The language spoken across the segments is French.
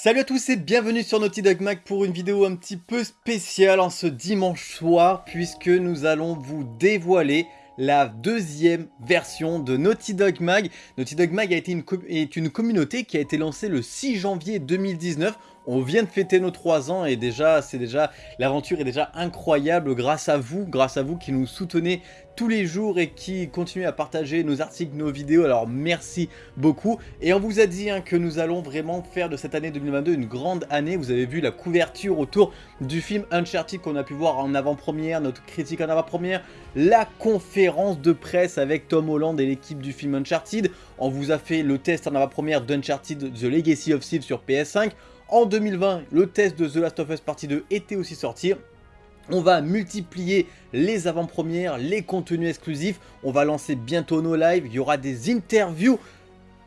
Salut à tous et bienvenue sur Naughty Dog Mag pour une vidéo un petit peu spéciale en ce dimanche soir puisque nous allons vous dévoiler la deuxième version de Naughty Dog Mag. Naughty Dog Mag a été une est une communauté qui a été lancée le 6 janvier 2019 on vient de fêter nos 3 ans et déjà, c'est déjà, l'aventure est déjà incroyable grâce à vous, grâce à vous qui nous soutenez tous les jours et qui continuez à partager nos articles, nos vidéos, alors merci beaucoup. Et on vous a dit hein, que nous allons vraiment faire de cette année 2022 une grande année, vous avez vu la couverture autour du film Uncharted qu'on a pu voir en avant-première, notre critique en avant-première, la conférence de presse avec Tom Holland et l'équipe du film Uncharted, on vous a fait le test en avant-première d'Uncharted The Legacy of Steve sur PS5, en 2020, le test de The Last of Us Partie 2 était aussi sorti. On va multiplier les avant-premières, les contenus exclusifs. On va lancer bientôt nos lives. Il y aura des interviews.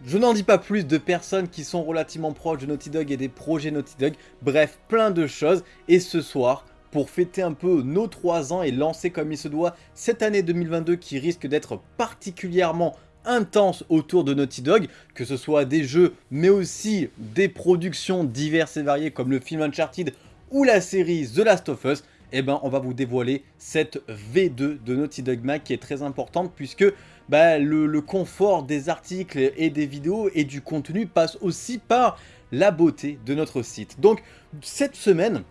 Je n'en dis pas plus de personnes qui sont relativement proches de Naughty Dog et des projets Naughty Dog. Bref, plein de choses. Et ce soir, pour fêter un peu nos 3 ans et lancer comme il se doit cette année 2022 qui risque d'être particulièrement intense autour de Naughty Dog, que ce soit des jeux mais aussi des productions diverses et variées comme le film Uncharted ou la série The Last of Us, eh ben on va vous dévoiler cette V2 de Naughty Dog Mag qui est très importante puisque bah, le, le confort des articles et des vidéos et du contenu passe aussi par la beauté de notre site. Donc cette semaine,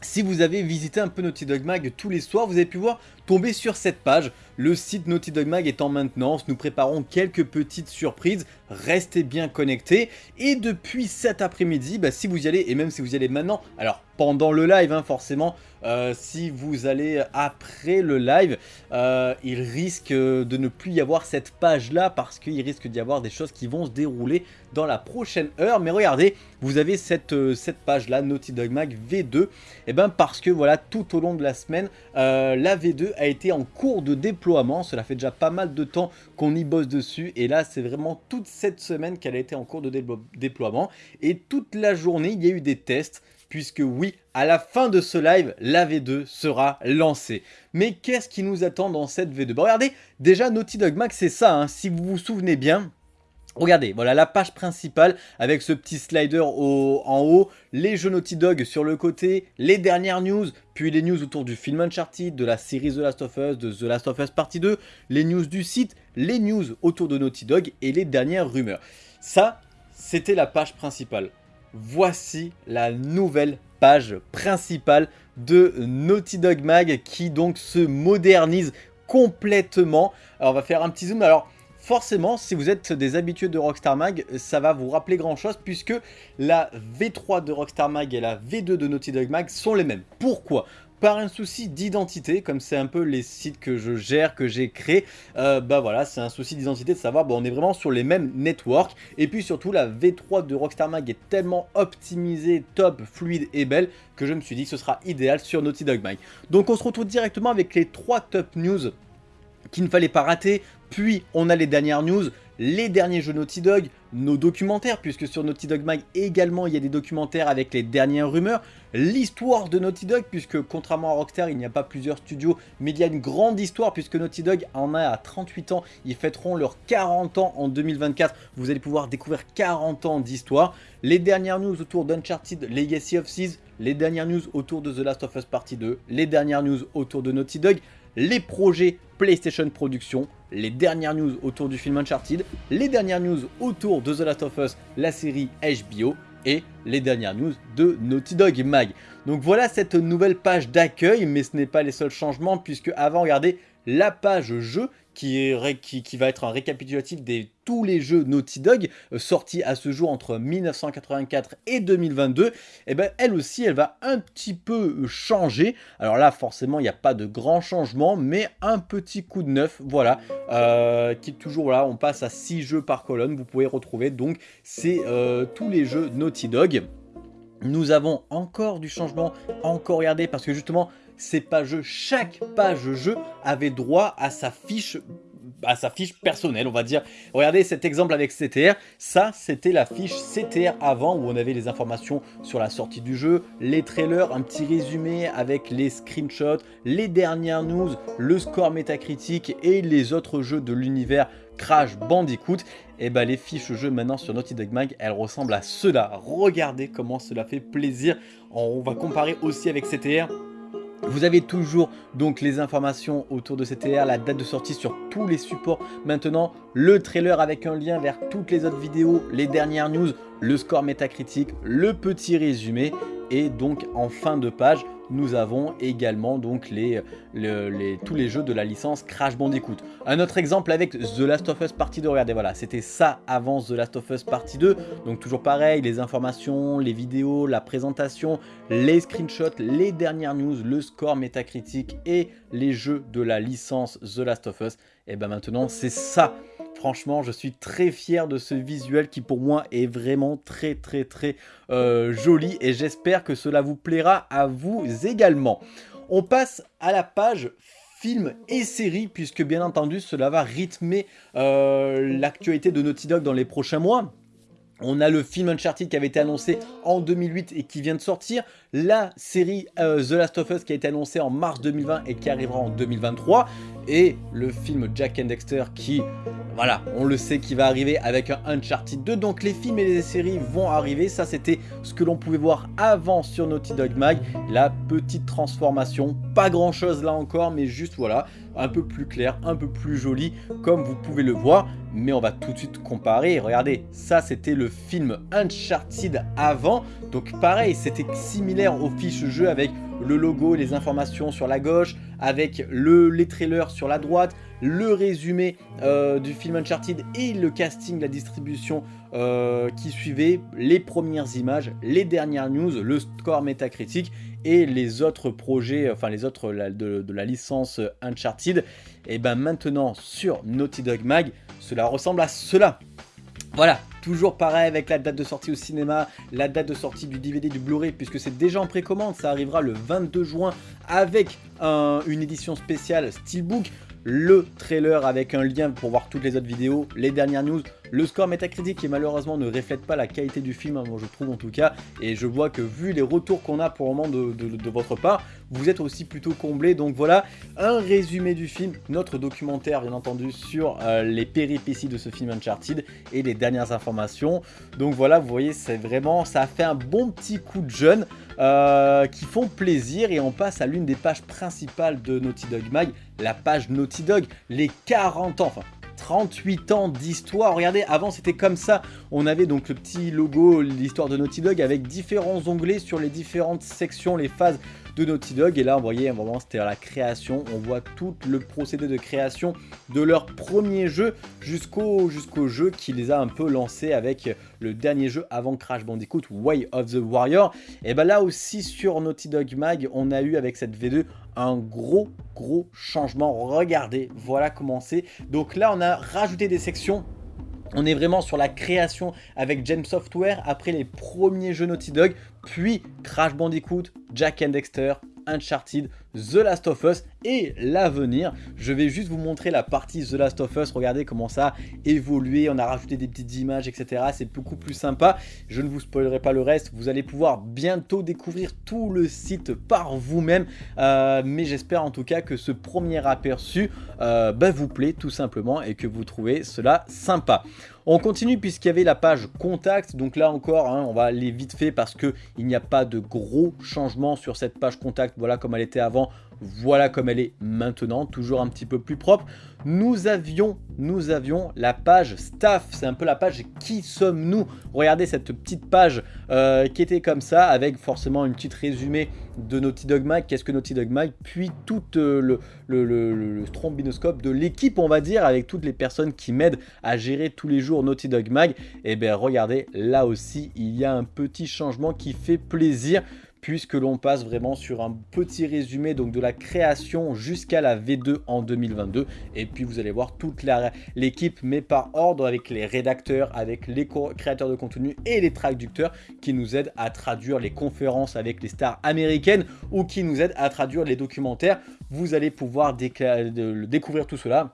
si vous avez visité un peu Naughty Dog Mag tous les soirs, vous avez pu voir tomber sur cette page. Le site Naughty Dog Mag est en maintenance, nous préparons quelques petites surprises, restez bien connectés. Et depuis cet après-midi, bah, si vous y allez, et même si vous y allez maintenant, alors pendant le live hein, forcément, euh, si vous allez après le live, euh, il risque de ne plus y avoir cette page là parce qu'il risque d'y avoir des choses qui vont se dérouler dans la prochaine heure. Mais regardez, vous avez cette, euh, cette page là, Naughty Dog Mag V2, et eh ben parce que voilà, tout au long de la semaine, la V2 a été en cours de déploiement. Cela fait déjà pas mal de temps qu'on y bosse dessus et là c'est vraiment toute cette semaine qu'elle a été en cours de déploiement et toute la journée il y a eu des tests puisque oui, à la fin de ce live, la V2 sera lancée. Mais qu'est-ce qui nous attend dans cette V2 bah, Regardez, déjà Naughty Dog Max c'est ça, hein. si vous vous souvenez bien, Regardez, voilà la page principale avec ce petit slider en haut, les jeux Naughty Dog sur le côté, les dernières news, puis les news autour du film Uncharted, de la série The Last of Us, de The Last of Us Partie 2, les news du site, les news autour de Naughty Dog et les dernières rumeurs. Ça, c'était la page principale voici la nouvelle page principale de Naughty Dog Mag qui donc se modernise complètement. Alors on va faire un petit zoom. Alors forcément, si vous êtes des habitués de Rockstar Mag, ça va vous rappeler grand chose puisque la V3 de Rockstar Mag et la V2 de Naughty Dog Mag sont les mêmes. Pourquoi? Par un souci d'identité, comme c'est un peu les sites que je gère, que j'ai créés, euh, bah voilà, c'est un souci d'identité de savoir, bon, on est vraiment sur les mêmes networks, et puis surtout la V3 de Rockstar Mag est tellement optimisée, top, fluide et belle, que je me suis dit que ce sera idéal sur Naughty Dog Mag. Donc on se retrouve directement avec les trois top news qu'il ne fallait pas rater, puis on a les dernières news, les derniers jeux Naughty Dog, nos documentaires, puisque sur Naughty Dog Mag également il y a des documentaires avec les dernières rumeurs, l'histoire de Naughty Dog, puisque contrairement à Rockstar il n'y a pas plusieurs studios, mais il y a une grande histoire, puisque Naughty Dog en a à 38 ans, ils fêteront leurs 40 ans en 2024, vous allez pouvoir découvrir 40 ans d'histoire, les dernières news autour d'Uncharted Legacy of Seas, les dernières news autour de The Last of Us Partie 2, les dernières news autour de Naughty Dog, les projets PlayStation Production, les dernières news autour du film Uncharted, les dernières news autour de The Last of Us, la série HBO, et les dernières news de Naughty Dog Mag. Donc voilà cette nouvelle page d'accueil, mais ce n'est pas les seuls changements, puisque avant, regardez, la page jeu qui, va être un récapitulatif de tous les jeux Naughty Dog euh, sortis à ce jour entre 1984 et 2022, et eh ben elle aussi elle va un petit peu changer. Alors là forcément il n'y a pas de grand changement, mais un petit coup de neuf, voilà, euh, qui est toujours là, on passe à 6 jeux par colonne, vous pouvez retrouver donc c'est euh, tous les jeux Naughty Dog. Nous avons encore du changement, encore regardez, parce que justement, ces pages, chaque page jeu avait droit à sa fiche bah, sa fiche personnelle, on va dire. Regardez cet exemple avec CTR, ça c'était la fiche CTR avant où on avait les informations sur la sortie du jeu, les trailers, un petit résumé avec les screenshots, les dernières news, le score métacritique et les autres jeux de l'univers Crash Bandicoot, et eh bah les fiches jeux maintenant sur Naughty Dog Mag, elles ressemblent à cela. Regardez comment cela fait plaisir. On va comparer aussi avec CTR. Vous avez toujours donc les informations autour de CTR, la date de sortie sur tous les supports. Maintenant, le trailer avec un lien vers toutes les autres vidéos, les dernières news, le score métacritique, le petit résumé. Et donc en fin de page, nous avons également donc tous les jeux de la licence Crash Bandicoot. Un autre exemple avec The Last of Us Partie 2, regardez voilà, c'était ça avant The Last of Us Partie 2, donc toujours pareil, les informations, les vidéos, la présentation, les screenshots, les dernières news, le score métacritique et les jeux de la licence The Last of Us, et ben maintenant c'est ça Franchement, je suis très fier de ce visuel qui pour moi est vraiment très très très euh, joli et j'espère que cela vous plaira à vous également. On passe à la page film et série puisque bien entendu cela va rythmer euh, l'actualité de Naughty Dog dans les prochains mois. On a le film Uncharted qui avait été annoncé en 2008 et qui vient de sortir. La série euh, The Last of Us qui a été annoncée en mars 2020 et qui arrivera en 2023 et le film Jack and Dexter qui, voilà, on le sait qui va arriver avec un Uncharted 2. Donc les films et les séries vont arriver. Ça, c'était ce que l'on pouvait voir avant sur Naughty Dog Mag. La petite transformation, pas grand chose là encore, mais juste voilà, un peu plus clair, un peu plus joli, comme vous pouvez le voir. Mais on va tout de suite comparer. Regardez, ça c'était le film Uncharted avant. Donc pareil, c'était similaire au fiche jeu avec le logo, les informations sur la gauche, avec le, les trailers sur la droite, le résumé euh, du film Uncharted et le casting, la distribution euh, qui suivait, les premières images, les dernières news, le score métacritique et les autres projets, enfin les autres de, la licence Uncharted. Et ben maintenant sur Naughty Dog Mag, cela ressemble à cela. Voilà, toujours pareil avec la date de sortie au cinéma, la date de sortie du DVD, du Blu-ray, puisque c'est déjà en précommande, ça arrivera le 22 juin avec une édition spéciale Steelbook le trailer avec un lien pour voir toutes les autres vidéos, les dernières news, le score métacritique malheureusement ne reflète pas la qualité du film, hein, je trouve en tout cas, et je vois que vu les retours qu'on a pour le moment de, votre part, vous êtes aussi plutôt comblé. Donc voilà, un résumé du film, notre documentaire bien entendu sur euh, les péripéties de ce film Uncharted et les dernières informations. Donc voilà, vous voyez, c'est vraiment, ça a fait un bon petit coup de jeune euh, qui font plaisir et on passe à l'une des pages principales de Naughty Dog Mag, la page Naughty Dog, les 40 ans, enfin 38 ans d'histoire. Regardez, avant c'était comme ça. On avait donc le petit logo, l'histoire de Naughty Dog avec différents onglets sur les différentes sections, les phases de Naughty Dog. Et là, vous voyez, moment c'était la création. On voit tout le procédé de création de leur premier jeu jusqu'au jusqu'au jeu qui les a un peu lancés avec le dernier jeu avant Crash Bandicoot, Way of the Warrior. Et ben là aussi sur Naughty Dog Mag, on a eu avec cette V2 un gros gros changement. Regardez, voilà comment c'est. Donc là, on a rajouté des sections on est vraiment sur la création avec Gem Software après les premiers jeux Naughty Dog, puis Crash Bandicoot, Jack and Dexter, Uncharted, The Last of Us et l'avenir. Je vais juste vous montrer la partie The Last of Us. Regardez comment ça a évolué. On a rajouté des petites images, etc. C'est beaucoup plus sympa. Je ne vous spoilerai pas le reste. Vous allez pouvoir bientôt découvrir tout le site par vous-même. Euh, mais j'espère en tout cas que ce premier aperçu euh, bah, vous plaît tout simplement et que vous trouvez cela sympa. On continue puisqu'il y avait la page contact. Donc là encore, hein, on va aller vite fait parce qu'il n'y a pas de gros changements sur cette page contact. Voilà comme elle était avant voilà comme elle est maintenant, toujours un petit peu plus propre. Nous avions, nous avions la page staff, c'est un peu la page qui sommes-nous? Regardez cette petite page euh, qui était comme ça, avec forcément une petite résumé de Naughty Dog Mag, qu'est-ce que Naughty Dog Mag, puis tout euh, le, le, trombinoscope de l'équipe, on va dire, avec toutes les personnes qui m'aident à gérer tous les jours Naughty Dog Mag. Et eh bien regardez, là aussi, il y a un petit changement qui fait plaisir puisque l'on passe vraiment sur un petit résumé donc de la création jusqu'à la V2 en 2022 et puis vous allez voir toute l'équipe mais par ordre avec les rédacteurs, avec les créateurs de contenu et les traducteurs qui nous aident à traduire les conférences avec les stars américaines ou qui nous aident à traduire les documentaires. Vous allez pouvoir découvrir tout cela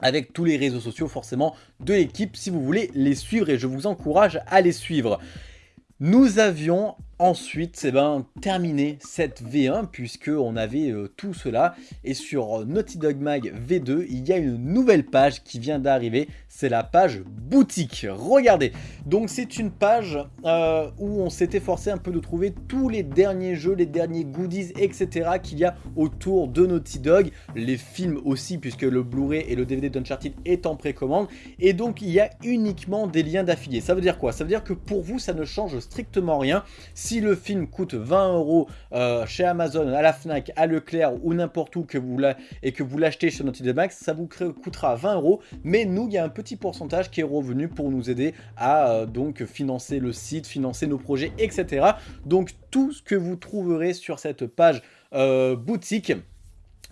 avec tous les réseaux sociaux forcément de l'équipe si vous voulez les suivre et je vous encourage à les suivre. Nous avions ensuite c'est eh ben, terminé cette V1 puisqu'on avait euh, tout cela. Et sur Naughty Dog Mag V2 il y a une nouvelle page qui vient d'arriver. C'est la page boutique. Regardez. Donc c'est une page euh, où on s'était forcé un peu de trouver tous les derniers jeux les derniers goodies etc qu'il y a autour de Naughty Dog. Les films aussi puisque le Blu-ray et le DVD d'Uncharted est en précommande. Et donc il y a uniquement des liens d'affiliés. Ça veut dire quoi? Ça veut dire que pour vous ça ne change strictement rien le film coûte 20 euros euh, chez Amazon, à la Fnac, à Leclerc ou n'importe où que vous et que vous l'achetez chez Naughty Dog Max, ça vous coûtera 20 euros. Mais nous, il y a un petit pourcentage qui est revenu pour nous aider à euh, donc financer le site, financer nos projets, etc. Donc tout ce que vous trouverez sur cette page euh, boutique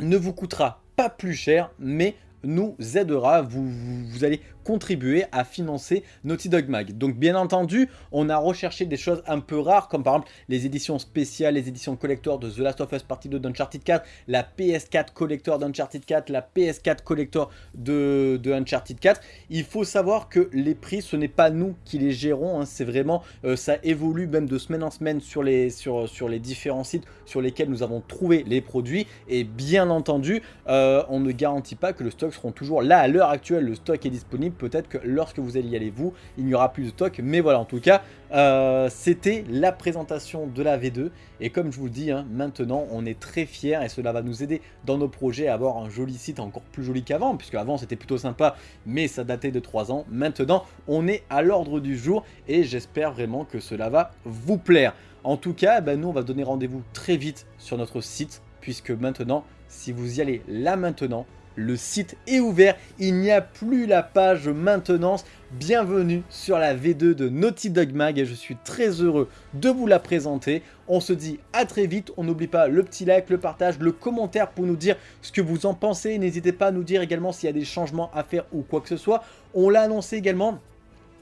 ne vous coûtera pas plus cher, mais nous aidera, vous, vous, allez contribuer à financer Naughty Dog Mag. Donc bien entendu, on a recherché des choses un peu rares, comme par exemple les éditions spéciales, les éditions collector de The Last of Us Partie 2 d'Uncharted 4, la PS4 collector d'Uncharted 4, la PS4 collector de, de, Uncharted 4. Il faut savoir que les prix, ce n'est pas nous qui les gérons, hein. c'est vraiment, euh, ça évolue même de semaine en semaine sur les, sur, sur les différents sites sur lesquels nous avons trouvé les produits. Et bien entendu, euh, on ne garantit pas que le stock toujours là à l'heure actuelle, le stock est disponible. Peut-être que lorsque vous allez y aller vous, il n'y aura plus de stock. Mais voilà, en tout cas, euh, c'était la présentation de la V2. Et comme je vous le dis, hein, maintenant, on est très fiers et cela va nous aider dans nos projets à avoir un joli site encore plus joli qu'avant. Puisque avant, c'était plutôt sympa, mais ça datait de 3 ans. Maintenant, on est à l'ordre du jour et j'espère vraiment que cela va vous plaire. En tout cas, ben, nous, on va donner rendez-vous très vite sur notre site puisque maintenant, si vous y allez là maintenant, le site est ouvert, il n'y a plus la page maintenance. Bienvenue sur la V2 de Naughty Dog Mag et je suis très heureux de vous la présenter. On se dit à très vite, on n'oublie pas le petit like, le partage, le commentaire pour nous dire ce que vous en pensez. N'hésitez pas à nous dire également s'il y a des changements à faire ou quoi que ce soit. On l'a annoncé également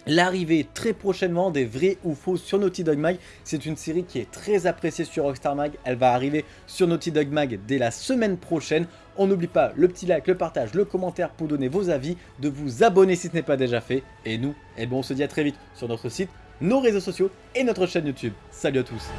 L'arrivée très prochainement des vrais ou faux sur Naughty Dog Mag, c'est une série qui est très appréciée sur Rockstar Mag, elle va arriver sur Naughty Dog Mag dès la semaine prochaine. On n'oublie pas le petit like, le partage, le commentaire pour donner vos avis, de vous abonner si ce n'est pas déjà fait. Et nous, eh bon, on se dit à très vite sur notre site, nos réseaux sociaux et notre chaîne YouTube. Salut à tous